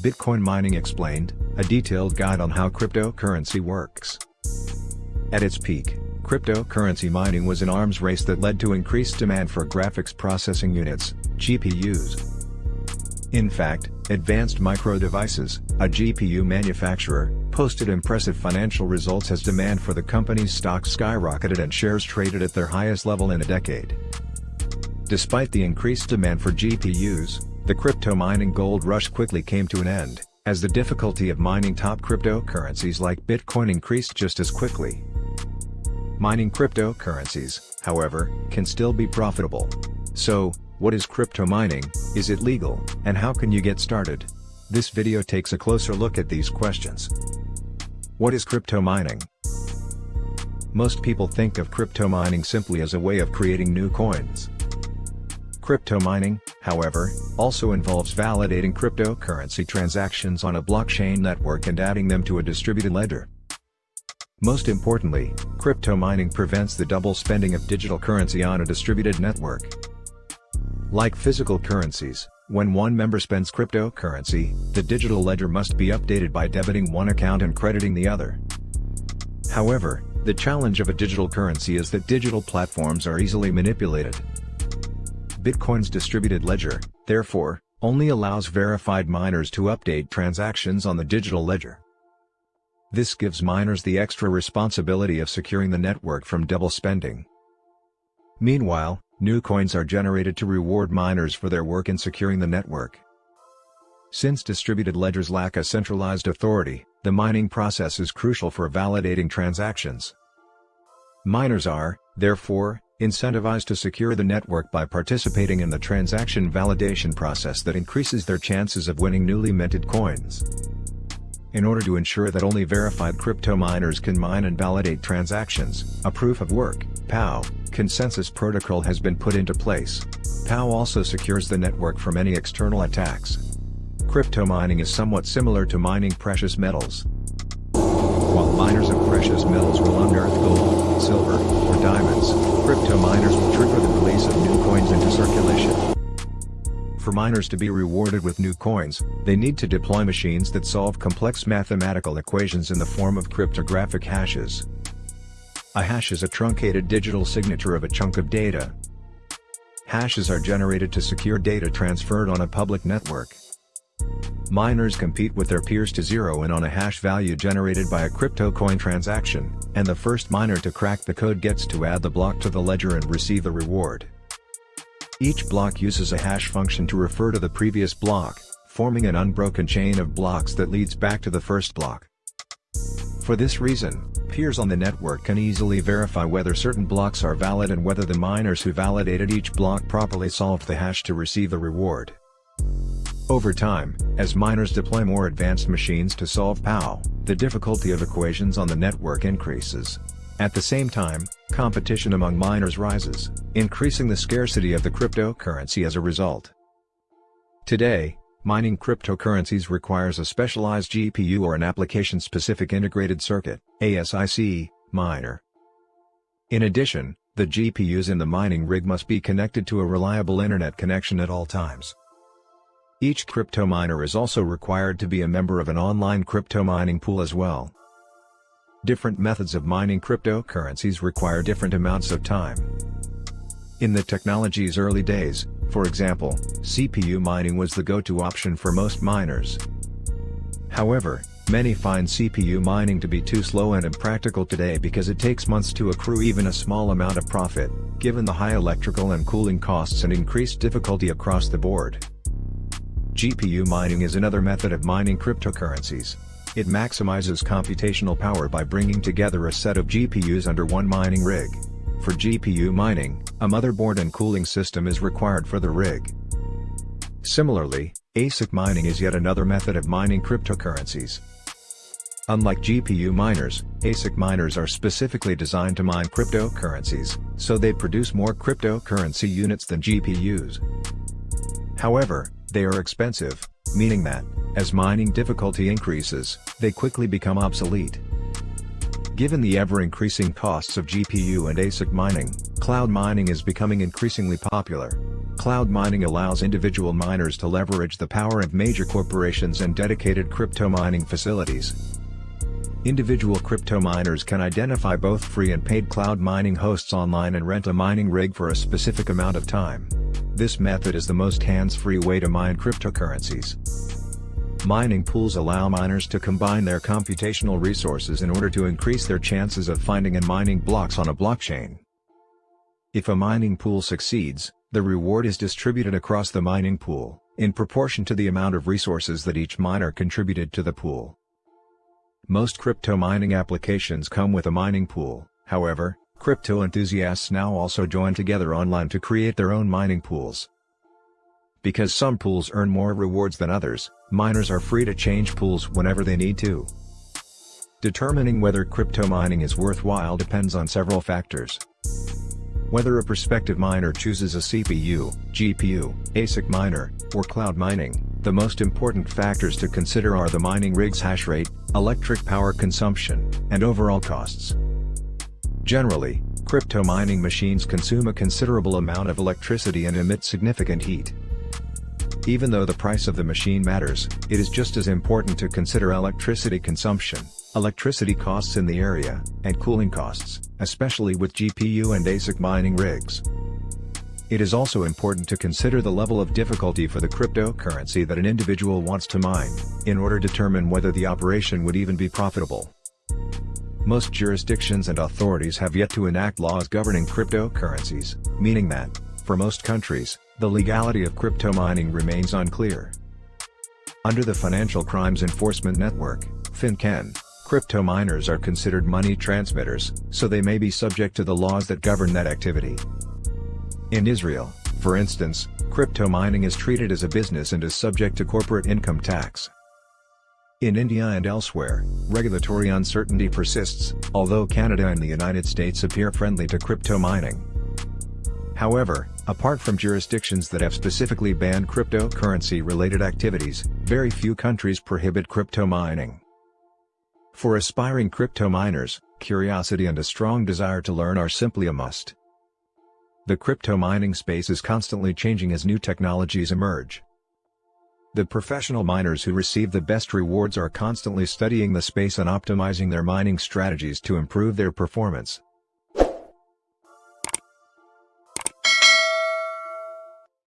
Bitcoin Mining Explained, a detailed guide on how cryptocurrency works. At its peak, cryptocurrency mining was an arms race that led to increased demand for graphics processing units, GPUs. In fact, Advanced Micro Devices, a GPU manufacturer, posted impressive financial results as demand for the company's stock skyrocketed and shares traded at their highest level in a decade. Despite the increased demand for GPUs, the crypto mining gold rush quickly came to an end, as the difficulty of mining top cryptocurrencies like Bitcoin increased just as quickly. Mining cryptocurrencies, however, can still be profitable. So, what is crypto mining, is it legal, and how can you get started? This video takes a closer look at these questions. What is crypto mining? Most people think of crypto mining simply as a way of creating new coins. Crypto mining, however, also involves validating cryptocurrency transactions on a blockchain network and adding them to a distributed ledger. Most importantly, crypto mining prevents the double spending of digital currency on a distributed network. Like physical currencies, when one member spends cryptocurrency, the digital ledger must be updated by debiting one account and crediting the other. However, the challenge of a digital currency is that digital platforms are easily manipulated. Bitcoin's distributed ledger, therefore, only allows verified miners to update transactions on the digital ledger. This gives miners the extra responsibility of securing the network from double spending. Meanwhile, New coins are generated to reward miners for their work in securing the network. Since distributed ledgers lack a centralized authority, the mining process is crucial for validating transactions. Miners are, therefore, incentivized to secure the network by participating in the transaction validation process that increases their chances of winning newly minted coins. In order to ensure that only verified crypto miners can mine and validate transactions, a proof of work POW, consensus protocol has been put into place. POW also secures the network from any external attacks. Crypto mining is somewhat similar to mining precious metals. While miners of precious metals will unearth gold, silver, or diamonds, crypto miners will trigger the release of new coins into circulation. For miners to be rewarded with new coins, they need to deploy machines that solve complex mathematical equations in the form of cryptographic hashes. A hash is a truncated digital signature of a chunk of data. Hashes are generated to secure data transferred on a public network. Miners compete with their peers to zero in on a hash value generated by a crypto coin transaction, and the first miner to crack the code gets to add the block to the ledger and receive the reward. Each block uses a hash function to refer to the previous block, forming an unbroken chain of blocks that leads back to the first block. For this reason, peers on the network can easily verify whether certain blocks are valid and whether the miners who validated each block properly solved the hash to receive the reward. Over time, as miners deploy more advanced machines to solve POW, the difficulty of equations on the network increases. At the same time, competition among miners rises, increasing the scarcity of the cryptocurrency as a result. Today, Mining cryptocurrencies requires a specialized GPU or an application-specific integrated circuit ASIC, miner. In addition, the GPUs in the mining rig must be connected to a reliable internet connection at all times. Each crypto miner is also required to be a member of an online crypto mining pool as well. Different methods of mining cryptocurrencies require different amounts of time. In the technology's early days, for example, CPU mining was the go-to option for most miners. However, many find CPU mining to be too slow and impractical today because it takes months to accrue even a small amount of profit, given the high electrical and cooling costs and increased difficulty across the board. GPU mining is another method of mining cryptocurrencies. It maximizes computational power by bringing together a set of GPUs under one mining rig. For GPU mining, a motherboard and cooling system is required for the rig. Similarly, ASIC mining is yet another method of mining cryptocurrencies. Unlike GPU miners, ASIC miners are specifically designed to mine cryptocurrencies, so they produce more cryptocurrency units than GPUs. However, they are expensive, meaning that, as mining difficulty increases, they quickly become obsolete. Given the ever-increasing costs of GPU and ASIC mining, cloud mining is becoming increasingly popular. Cloud mining allows individual miners to leverage the power of major corporations and dedicated crypto mining facilities. Individual crypto miners can identify both free and paid cloud mining hosts online and rent a mining rig for a specific amount of time. This method is the most hands-free way to mine cryptocurrencies. Mining pools allow miners to combine their computational resources in order to increase their chances of finding and mining blocks on a blockchain. If a mining pool succeeds, the reward is distributed across the mining pool, in proportion to the amount of resources that each miner contributed to the pool. Most crypto mining applications come with a mining pool, however, crypto enthusiasts now also join together online to create their own mining pools. Because some pools earn more rewards than others, miners are free to change pools whenever they need to. Determining whether crypto mining is worthwhile depends on several factors. Whether a prospective miner chooses a CPU, GPU, ASIC miner, or cloud mining, the most important factors to consider are the mining rig's hash rate, electric power consumption, and overall costs. Generally, crypto mining machines consume a considerable amount of electricity and emit significant heat. Even though the price of the machine matters, it is just as important to consider electricity consumption, electricity costs in the area, and cooling costs, especially with GPU and ASIC mining rigs. It is also important to consider the level of difficulty for the cryptocurrency that an individual wants to mine, in order to determine whether the operation would even be profitable. Most jurisdictions and authorities have yet to enact laws governing cryptocurrencies, meaning that, for most countries, the legality of crypto mining remains unclear. Under the Financial Crimes Enforcement Network, FinCEN, crypto miners are considered money transmitters, so they may be subject to the laws that govern that activity. In Israel, for instance, crypto mining is treated as a business and is subject to corporate income tax. In India and elsewhere, regulatory uncertainty persists, although Canada and the United States appear friendly to crypto mining. However, apart from jurisdictions that have specifically banned cryptocurrency-related activities, very few countries prohibit crypto mining. For aspiring crypto miners, curiosity and a strong desire to learn are simply a must. The crypto mining space is constantly changing as new technologies emerge. The professional miners who receive the best rewards are constantly studying the space and optimizing their mining strategies to improve their performance.